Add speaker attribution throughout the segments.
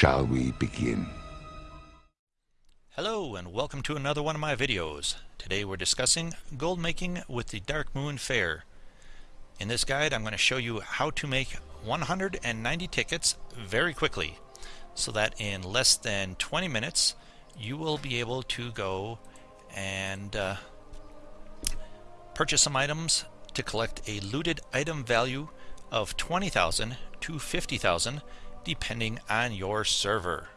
Speaker 1: shall we begin?
Speaker 2: Hello and welcome to another one of my videos. Today we're discussing gold making with the Darkmoon Faire. In this guide I'm going to show you how to make 190 tickets very quickly so that in less than 20 minutes you will be able to go and uh, purchase some items to collect a looted item value of 20,000 to 50,000 depending on your server.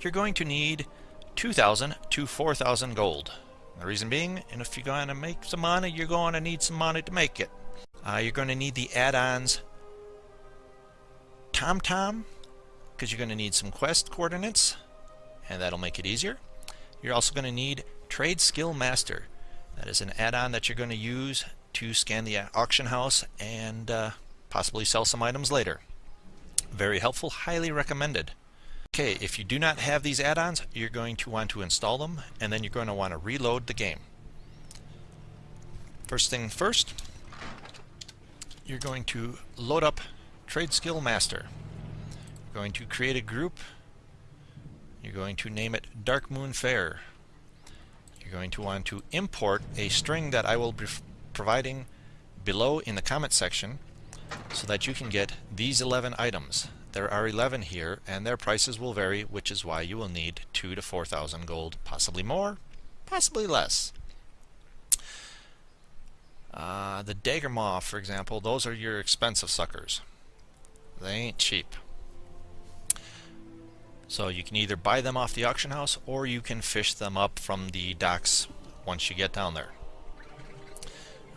Speaker 2: You're going to need 2,000 to 4,000 gold. The reason being, and if you're going to make some money, you're going to need some money to make it. Uh, you're going to need the add-ons TomTom, because you're going to need some quest coordinates, and that'll make it easier. You're also going to need Trade Skill Master. That is an add-on that you're going to use to scan the auction house and uh, possibly sell some items later. Very helpful, highly recommended. Okay, if you do not have these add-ons, you're going to want to install them, and then you're going to want to reload the game. First thing first, you're going to load up Trade Skill Master. You're going to create a group. You're going to name it Darkmoon Faire. You're going to want to import a string that I will be providing below in the comment section so that you can get these 11 items. There are 11 here and their prices will vary which is why you will need 2 to 4,000 gold, possibly more, possibly less. Uh, the Daggermaw, for example, those are your expensive suckers. They ain't cheap. So you can either buy them off the auction house or you can fish them up from the docks once you get down there.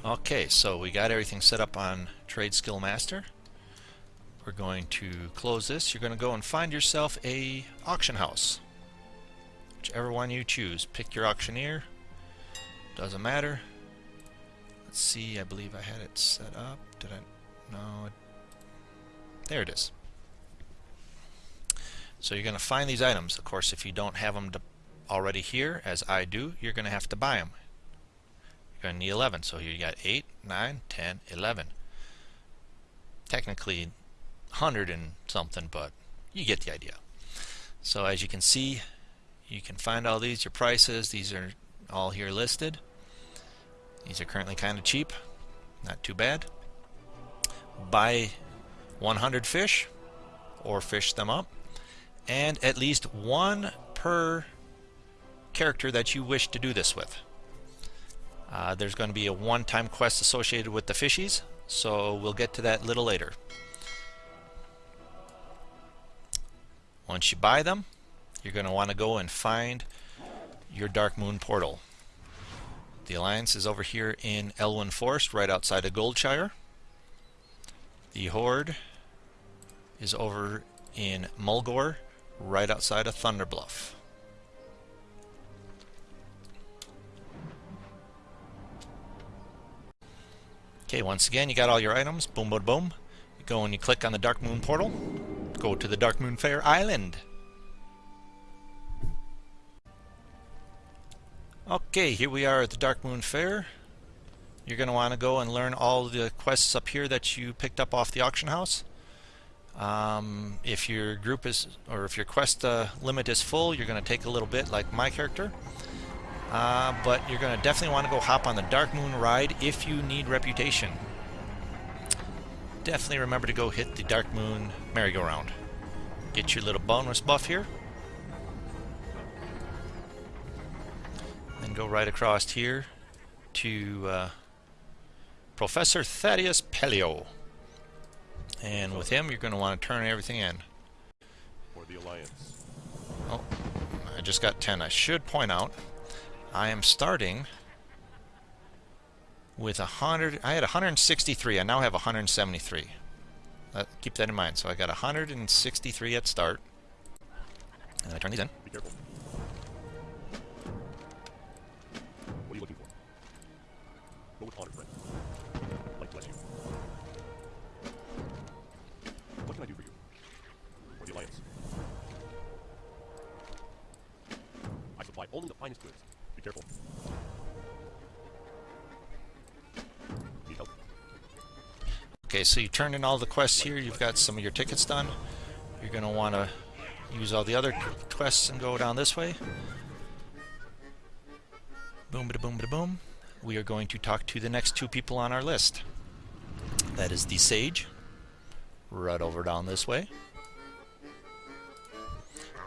Speaker 2: Okay, so we got everything set up on Trade Skill Master. We're going to close this. You're going to go and find yourself a auction house. Whichever one you choose. Pick your auctioneer. Doesn't matter. Let's see, I believe I had it set up. Did I? No. There it is. So you're going to find these items. Of course, if you don't have them already here, as I do, you're going to have to buy them. You're going to need 11. So here you got 8, 9, 10, 11. Technically 100 and something, but you get the idea. So as you can see, you can find all these, your prices. These are all here listed. These are currently kind of cheap. Not too bad. Buy 100 fish or fish them up and at least one per character that you wish to do this with. Uh, there's going to be a one-time quest associated with the fishies, so we'll get to that a little later. Once you buy them, you're going to want to go and find your Dark Moon portal. The Alliance is over here in Elwynn Forest, right outside of Goldshire. The Horde is over in Mulgore, right outside of Thunder Bluff. Okay, once again, you got all your items. Boom, boom, boom. You go and you click on the Dark Moon portal. Go to the Darkmoon Faire Island. Okay, here we are at the Darkmoon Faire. You're going to want to go and learn all the quests up here that you picked up off the auction house. Um, if your group is, or if your quest uh, limit is full, you're going to take a little bit, like my character. Uh, but you're going to definitely want to go hop on the Dark Moon ride if you need reputation. Definitely remember to go hit the Dark Moon merry-go-round. Get your little bonus buff here. Then go right across here to uh, Professor Thaddeus Paleo. And with him, you're going to want to turn everything in.
Speaker 3: For the Alliance.
Speaker 2: Oh, I just got 10. I should point out I am starting with 100. I had 163. I now have 173. Uh, keep that in mind. So I got 163 at start. And I turn these in.
Speaker 3: Be careful. What are you looking for? Go with honor, friend. Light bless you. What can I do for you? For the Alliance. I supply only the finest goods.
Speaker 2: Okay, so you turned in all the quests here. You've got some of your tickets done. You're going to want to use all the other quests and go down this way. Boom, bada boom, bada boom. We are going to talk to the next two people on our list. That is the Sayge, right over down this way.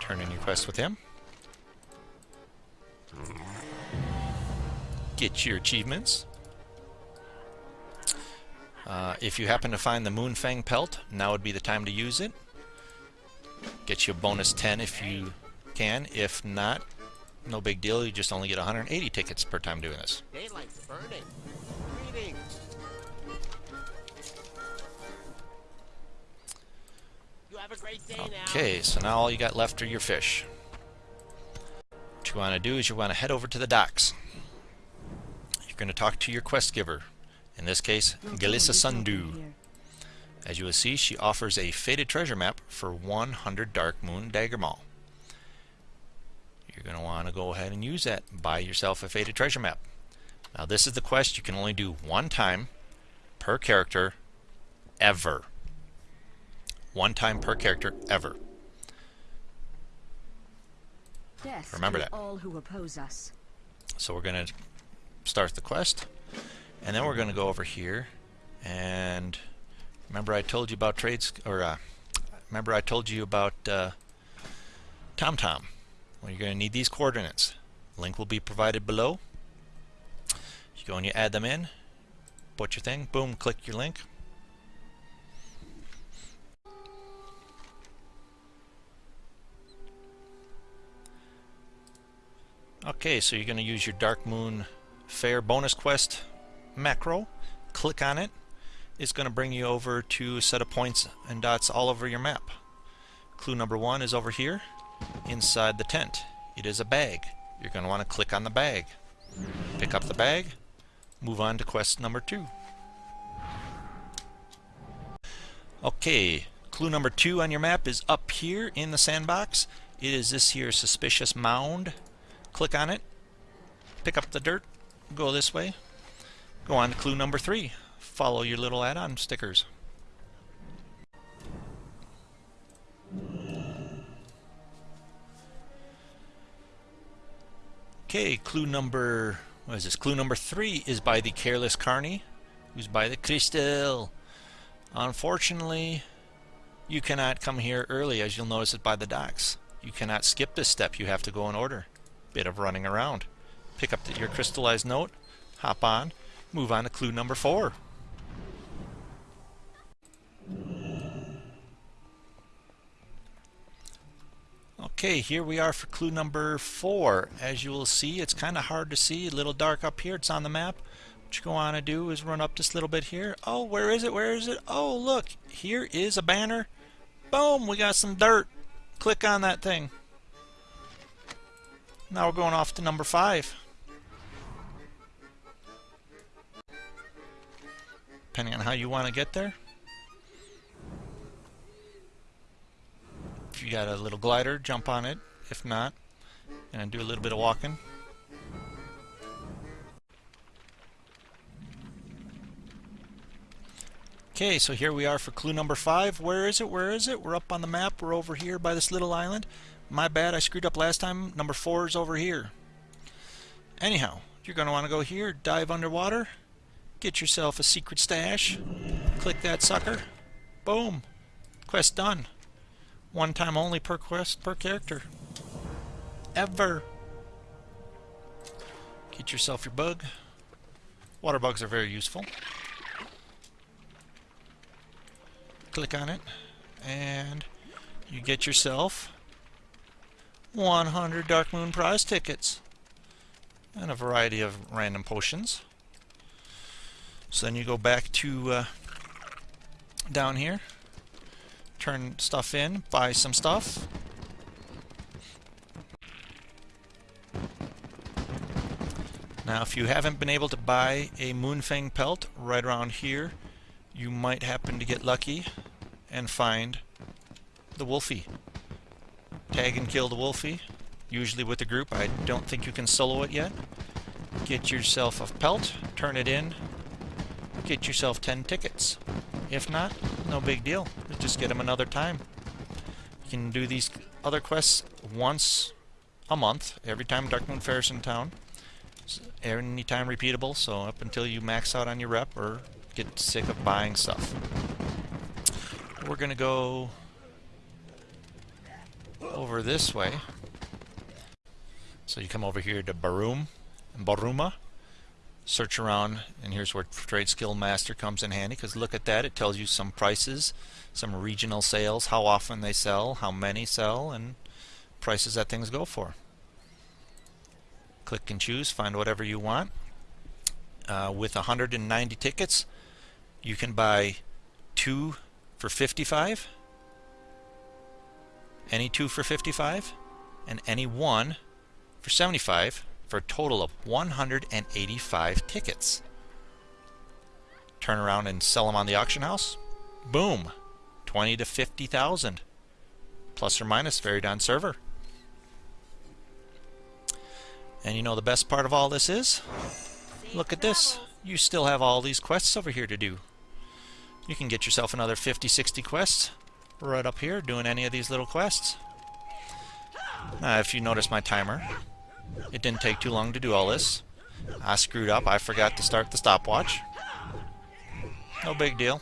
Speaker 2: Turn in your quest with him. Get your achievements. Uh, if you happen to find the Moonfang pelt, now would be the time to use it. Get you a bonus 10 if you can. If not, no big deal. You just only get 180 tickets per time doing this.
Speaker 1: Daylight's burning. Greetings. You have a great day now.
Speaker 2: Okay, so now all you got left are your fish. What you want to do is you want to head over to the docks. You're going to talk to your quest giver. In this case, Galissa Sundew. As you will see, she offers a faded treasure map for 100 Darkmoon Daggermaw. You're going to want to go ahead and use that. Buy yourself a faded treasure map. Now this is the quest you can only do one time per character ever. One time per character ever.
Speaker 4: Death
Speaker 2: Remember that.
Speaker 4: all who oppose us.
Speaker 2: So we're going to start the quest. And then we're going to go over here and remember I told you about trades or uh, remember I told you about uh, TomTom. Well, you're going to need these coordinates. Link will be provided below. You go and you add them in. Put your thing. Boom. Click your link. Okay, so you're going to use your Dark Moon Fair bonus quest macro. Click on it. It's going to bring you over to a set of points and dots all over your map. Clue number one is over here inside the tent. It is a bag. You're going to want to click on the bag. Pick up the bag. Move on to quest number two. Okay, clue number two on your map is up here in the sandbox. It is this here suspicious mound. Click on it. Pick up the dirt. Go this way. Go on to clue number three. Follow your little add-on stickers. Okay, clue number what is this? Clue number three is by the careless carney, who's by the crystal. Unfortunately, you cannot come here early, as you'll notice it by the docks. You cannot skip this step. You have to go in order. Bit of running around. Pick up the, your crystallized note, hop on, move on to clue number four. Okay, here we are for clue number four. As you will see, it's kind of hard to see, a little dark up here. It's on the map. What you go on to do is run up this little bit here. Oh, where is it? Where is it? Oh, look, here is a banner. Boom, we got some dirt. Click on that thing. Now we're going off to number five. Depending on how you want to get there. If you got a little glider, jump on it. If not, and do a little bit of walking. Okay, so here we are for clue number five. Where is it? Where is it? We're up on the map. We're over here by this little island. My bad, I screwed up last time. Number four is over here. Anyhow, you're going to want to go here, dive underwater, get yourself a secret stash, click that sucker, boom, quest done. One time only per quest per character. Ever. Get yourself your bug. Water bugs are very useful. Click on it, and you get yourself 100 Dark Moon prize tickets and a variety of random potions. So then you go back to uh, down here, turn stuff in, buy some stuff. Now if you haven't been able to buy a Moonfang pelt right around here, you might happen to get lucky and find the Wolfie. Tag and kill the Wolfie, usually with a group. I don't think you can solo it yet. Get yourself a pelt, turn it in, get yourself 10 tickets. If not, no big deal. Just get them another time. You can do these other quests once a month, every time Darkmoon Faire's in town. Anytime repeatable, so up until you max out on your rep or get sick of buying stuff. We're gonna go over this way. So you come over here to Barum and Baruma, search around, and here's where Trade Skill Master comes in handy, because look at that, it tells you some prices, some regional sales, how often they sell, how many sell, and prices that things go for. Click and choose, find whatever you want. Uh, with 190 tickets, you can buy two for 55, any two for 55, and any one for 75 for a total of 185 tickets. Turn around and sell them on the auction house. Boom, 20 to 50,000, plus or minus, varied on server. And you know the best part of all this is? Look at this. You still have all these quests over here to do. You can get yourself another 50, 60 quests right up here doing any of these little quests. Uh, if you notice my timer, it didn't take too long to do all this. I screwed up. I forgot to start the stopwatch. No big deal.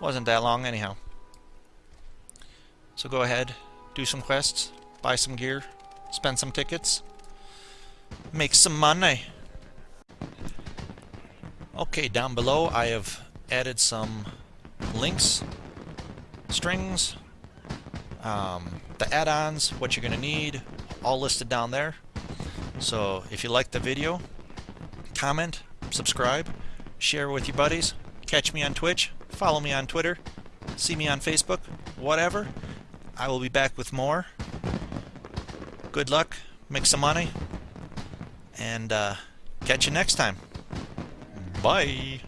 Speaker 2: Wasn't that long anyhow. So go ahead, do some quests, buy some gear, spend some tickets, make some money. Okay, down below I have added some links, strings, um, the add-ons, what you're going to need, all listed down there. So if you like the video, comment, subscribe, share with your buddies, catch me on Twitch, follow me on Twitter, see me on Facebook, whatever. I will be back with more. Good luck, make some money, and uh, catch you next time. Bye.